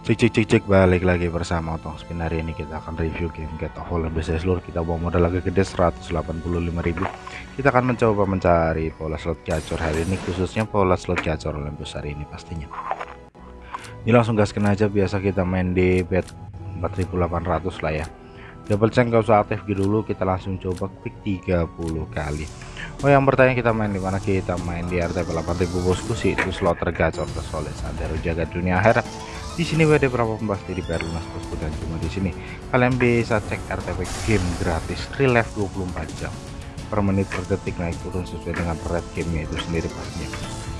Cek cek cek cek. Balik lagi bersama Otong Spin. Hari ini kita akan review game Get of Holland Business seluruh kita bawa modal lagi gede 185.000 kita akan mencoba mencari pola slot gacor hari ini khususnya pola slot gacor Olympus hari ini pastinya. Ini langsung gaskan aja biasa kita main di bet 4800 lah ya. Double check gak usah aktif dulu kita langsung coba klik 30 kali. Oh yang bertanya kita main di mana? Kita main di RTP 8000 bosku. Sih itu slot tergacor tersolid sadar jaga dunia akhirat di sini WD berapa pasti di PR lunas bosku dan cuma di sini. Kalian bisa cek RTP game gratis relive 24 jam. Per menit per detik naik turun sesuai dengan red gamenya itu sendiri pastinya.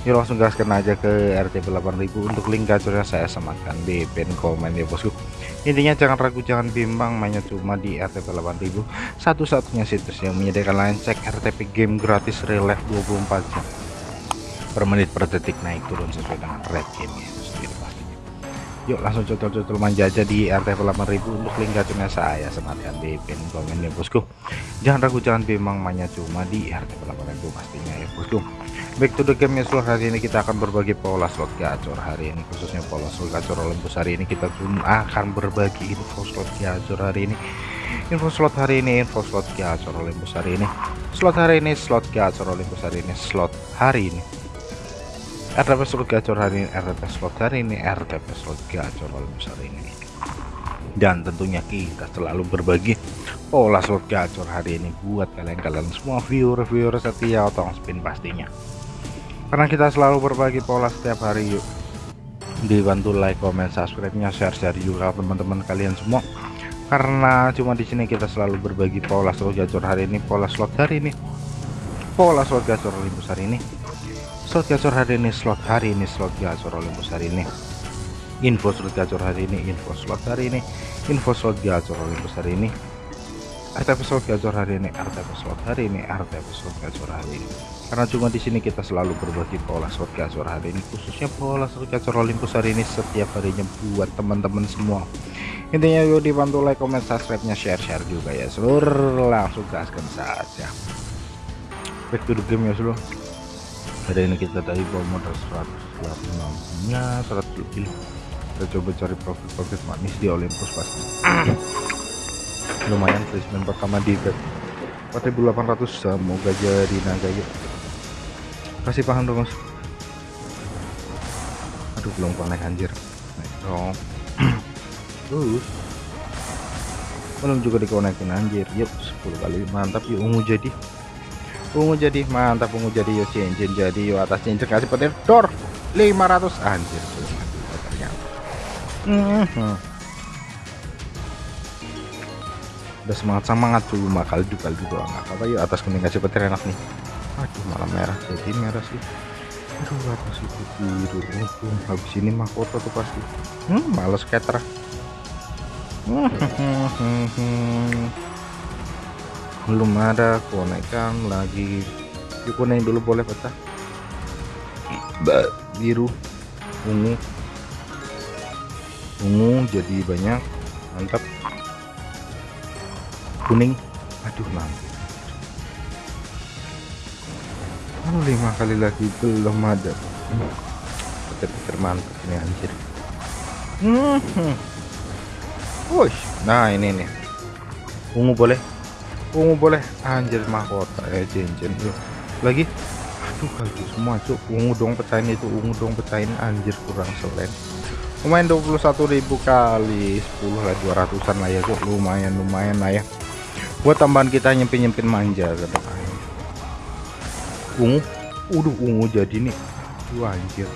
Yuk langsung gaskan aja ke RTP 8000 untuk link gacornya saya sematkan di pin komen ya bosku. Intinya jangan ragu jangan bimbang mainnya cuma di RTP 8000 satu-satunya situs yang menyediakan lain cek RTP game gratis relive 24 jam. Per menit per detik naik turun sesuai dengan red gamenya itu sendiri yuk langsung cocol-cocol manja aja di RTP 8000 untuk link gacornya saya sematkan di pin komen ya bosku. Jangan ragu jangan bimbang mainnya cuma di RTP 8000 pastinya ya bosku. Back to the game ya seluruh hari ini kita akan berbagi pola slot gacor hari ini khususnya pola slot gacor Olympus hari ini. Kita akan berbagi info slot gacor hari ini. Info slot hari ini info slot gacor Olympus hari ini. Slot hari ini slot gacor Olympus hari ini slot hari ini RTP slot gacor hari ini RTP slot hari ini RTP slot gacor Olympus hari ini. Dan tentunya kita selalu berbagi pola slot gacor hari ini buat kalian-kalian semua viewer-viewer setia otong spin pastinya. Karena kita selalu berbagi pola setiap hari yuk. Dibantu like comment subscribe nya share share juga teman-teman kalian semua. Karena cuma di sini kita selalu berbagi pola slot gacor hari ini pola slot hari ini pola slot gacor Olympus hari ini slot gacor hari ini slot hari ini slot gacor Olympus hari ini. Info slot gacor hari ini info slot hari ini info slot gacor Olympus hari ini. RTP slot gacor hari ini RTP slot hari ini RTP slot gacor hari ini. Karena cuma di sini kita selalu berbagi pola slot gacor hari ini khususnya pola slot gacor Olympus hari ini setiap harinya buat teman-teman semua. Intinya yuk dibantu like comment subscribe nya share share juga ya seluruh langsung gaskan saja. Back to the game ya seluruh hari ini kita tadi bawa modal 186 nya 100 lebih kita coba cari profit-profit manis di Olympus pasti. Lumayan placement pertama di bet. 4800 semoga jadi naga yuk. Kasih paham dong mas. Aduh belum connect anjir. Naik dong. Terus. Belum juga dikonekin anjir. Yuk 10 kali. Mantap yuk ungu jadi ungu jadi mantap ungu jadi yo cincin jadi yo atas cincin kasih petir dor 500 anjir ternyata. Mm -hmm. udah semangat semangat kali dua kali doang nggak apa yuk atas kuning kasih petir enak nih. Aduh malah merah jadi merah sih. Aduh atas itu biru aduh habis ini mahkota tuh pasti. Hmm males skater belum ada konekkan lagi. Yuk kuning dulu boleh pecah biru ungu. Ungu jadi banyak. Mantap. Kuning. Aduh nanti oh, lima kali lagi belum ada. Pikir-pikir mantap ini anjir. Hmm. Wush. nah ini nih. Ungu boleh ungu boleh. Anjir mahkota ya cincin yuk. Lagi? Aduh kali semua cuk. Ungu dong pecahin itu ungu dong pecahin. Anjir kurang selain. Lumayan 21.000 kali 10 lah 200an lah ya cuk. Lumayan lumayan lah ya. Buat tambahan kita nyempin nyempin manja katanya ungu? Udah ungu jadi nih. Aduh anjir.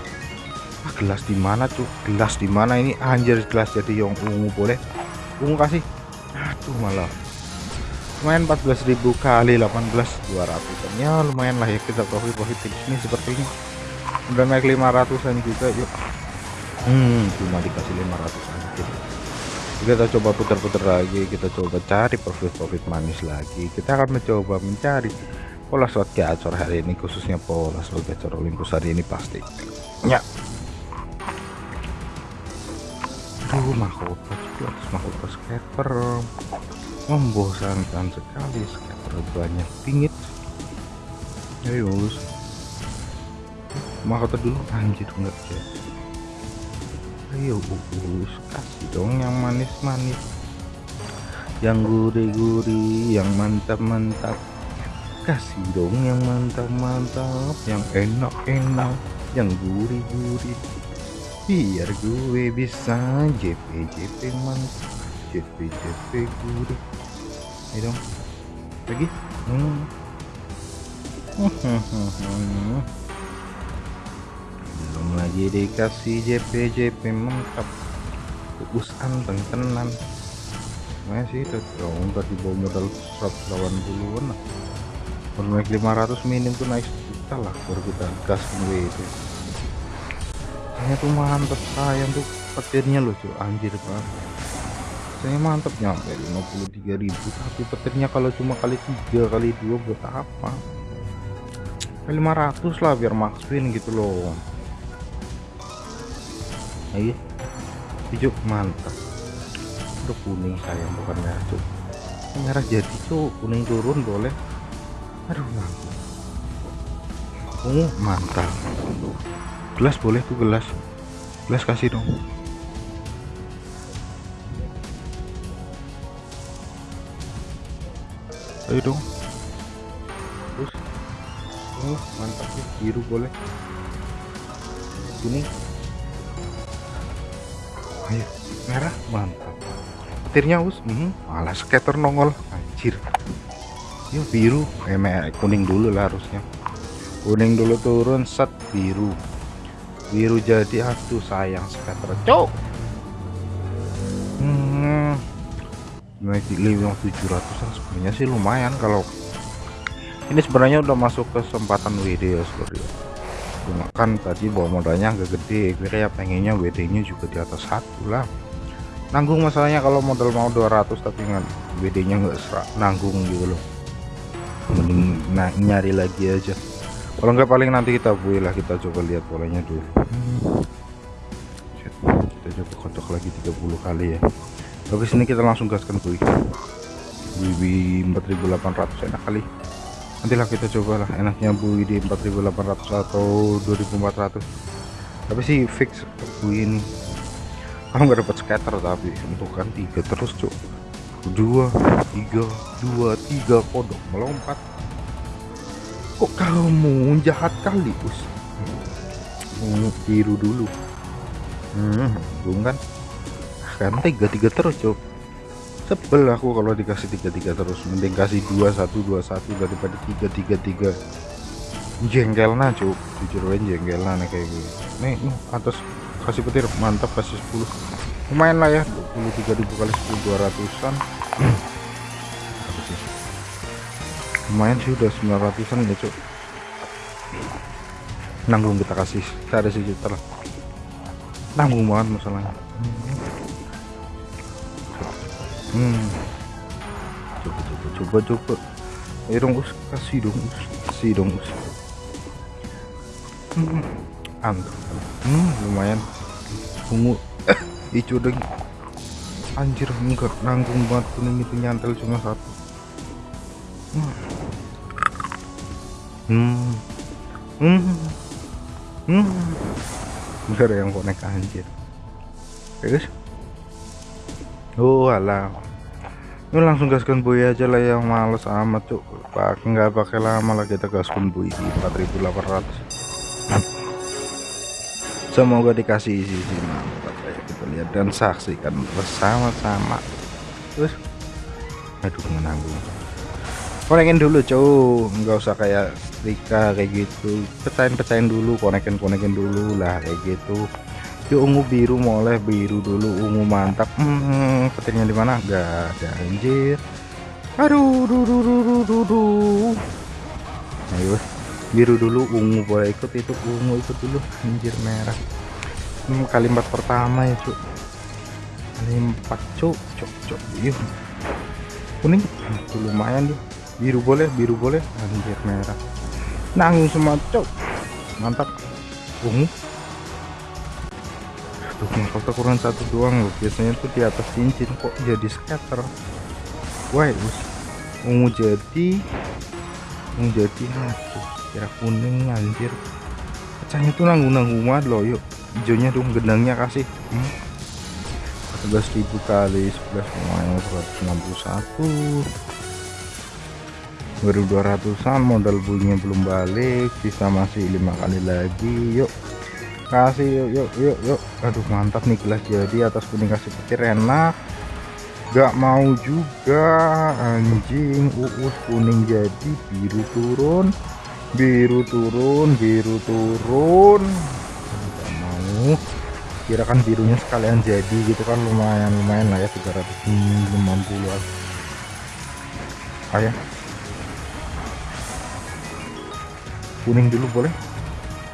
Ah, gelas di mana tuh gelas di mana ini? Anjir gelas jadi yang ungu boleh? Ungu kasih? Aduh malah lumayan 14.000 kali 18 200 ya lumayan lah ya kita profit profit di sini seperti ini. Udah naik 500an juga yuk. Hmm cuma dikasih 500an kita coba putar-putar lagi kita coba cari profit-profit manis lagi. Kita akan mencoba mencari pola slot gacor hari ini khususnya pola slot gacor Olympus hari ini pasti. Ya. Aduh mahkota mahkota scatter membosankan sekali scatter banyak pingit. Ayo mahkota dulu. Anjir enggak ya ayo us kasih dong yang manis-manis. Yang gurih-gurih yang mantap-mantap. Kasih dong yang mantap-mantap yang enak-enak yang gurih-gurih. Biar gue bisa JP JP mantap JP JP gurih ayo dong. Lagi? Hmm. belum lagi dikasih JP JP mantap. Us anteng tenan. Masih itu dong tadi bawa modal 180an lah. Baru naik 500 minim tuh naik juta lah baru kita gas WD saya tuh mantep sayang tuh petirnya loh anjir banget saya mantep nyampe 53.000 tapi petirnya kalau cuma kali tiga kali dua buat apa? 500 lah biar max win gitu loh. Ayo. Hijau mantap udah kuning sayang bukan merah cuk. Merah jadi cuk. Kuning turun boleh. Aduh mampu oh mantap. Gelas boleh tuh gelas. Gelas kasih dong ayo dong. Terus? Oh mantap ya biru boleh. Kuning ayo. Merah. Mantap. Petirnya us. Hmm, malah skater nongol. Anjir. Yuk biru. Eh kuning dulu lah harusnya. Kuning dulu turun set biru. Biru jadi aduh sayang skater. Cok! Hmm naik di 5700 sebenarnya sih lumayan kalau ini sebenarnya udah masuk kesempatan WD ya seperti cuma kan tadi bawa modalnya agak gede kira ya pengennya WD nya juga di atas satu lah. Nanggung masalahnya kalau modal mau 200 tapi nggak BD nya nggak serak nanggung gitu loh. Mending nah, nyari lagi aja. Kalau nggak paling nanti kita buy lah kita coba lihat polanya dulu. Kita coba kocok lagi 30 kali ya oke sini kita langsung gaskan buy buy 4800 enak kali. Nantilah kita coba lah enaknya buy di 4800 atau 2400 tapi sih fix buy ini. Kalau nggak dapat scatter tapi untuk kan tiga terus cuk. Dua tiga dua tiga kodok melompat. Kok kamu jahat kali us? Biru dulu. Hmm belum kan? Tiga tiga terus cuk. Sebel aku kalau dikasih tiga tiga terus. Mending kasih dua satu dua satu daripada tiga tiga tiga. Jengkel nah cuk. Jujur jengkel nah kayak gini. Nih, nih atas kasih petir. Mantap kasih 10 lumayan lah ya 23.000 kali 10 200an lumayan sih udah 900an ya cuk. Nanggung kita kasih. Ada sejuta lah nanggung banget masalahnya hmm coba coba coba. Coba ayo dong us kasih dong us kasih dong us hmm. Hmm lumayan. Ungu. Eh hijau dong anjir enggak. Nanggung banget kuning itu nyantel cuma satu. Hmm. Hmm. Hmm, hmm. Enggak ada yang konek anjir. Ya guys oh alah ini langsung gaskan buy aja lah yang males amat cuk. Pakai nggak pakai lama lah kita gaskan buy di 4800 semoga dikasih isi isi mantap ya kita lihat dan saksikan bersama-sama. Terus? Aduh menanggung. Konekin dulu cow nggak usah kayak Rika kayak gitu. Pecahin-pecahin dulu konekin konekin dulu lah kayak gitu yuk ungu biru moleh biru dulu ungu mantap. Hmm, petirnya di mana? Enggak ada anjir. Aduh duh, duh, duh, duh, duh, duh. ayo biru dulu ungu boleh ikut itu ungu ikut dulu anjir merah. Ini kalimat pertama ya cuk. Kalimat cuk. Cuk cuk yuk kuning itu lumayan tuh. Biru boleh biru boleh anjir merah. Nanggung semua cuk. Mantap. Ungu tuh mahkota kurang satu doang loh. Biasanya tuh di atas cincin kok jadi scatter. Wah ungu jadi ungu jadi aduh kira kuning anjir. Pecahnya tuh nanggung nanggung banget loh. Yuk hijaunya dong gendangnya kasih. Hmm. 14.000 kali 11 lumayan 161 2200an modal bunyinya belum balik sisa masih lima kali lagi. Yuk kasih yuk yuk yuk yuk. Aduh mantap nih gelas jadi atas kuning kasih petir enak. Gak mau juga. Anjing uus kuning jadi. Biru turun. Biru turun biru turun. Gak mau. Kira kan birunya sekalian jadi gitu kan. Lumayan lumayan lah ya 350 ayah kuning dulu boleh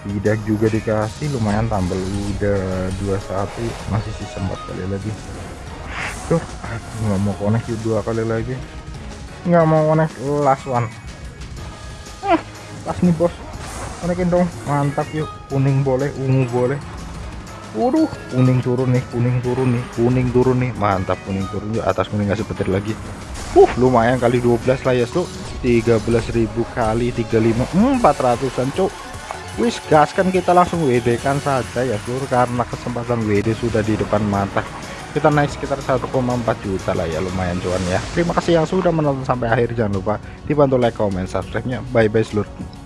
tidak juga dikasih lumayan tambah. Udah 21 masih sisa 4 kali lagi. Tuh nggak mau connect yuk dua kali lagi. Nggak mau connect last one. Eh, last nih bos. Connectin dong mantap yuk. Kuning boleh ungu boleh. Waduh, kuning turun nih, kuning turun nih, kuning turun nih, mantap kuning turun yuk. Atas kuning kasih petir lagi. Uh, lumayan kali 12 lah ya, Cuk. 13.000 kali 35 hmm, 400-an, Cuk. Wis gas kan kita langsung WD kan saja ya, Sur, karena kesempatan WD sudah di depan mata. Kita naik sekitar 1,4 juta lah ya lumayan cuan ya. Terima kasih yang sudah menonton sampai akhir. Jangan lupa dibantu like comment subscribe nya bye bye seluruh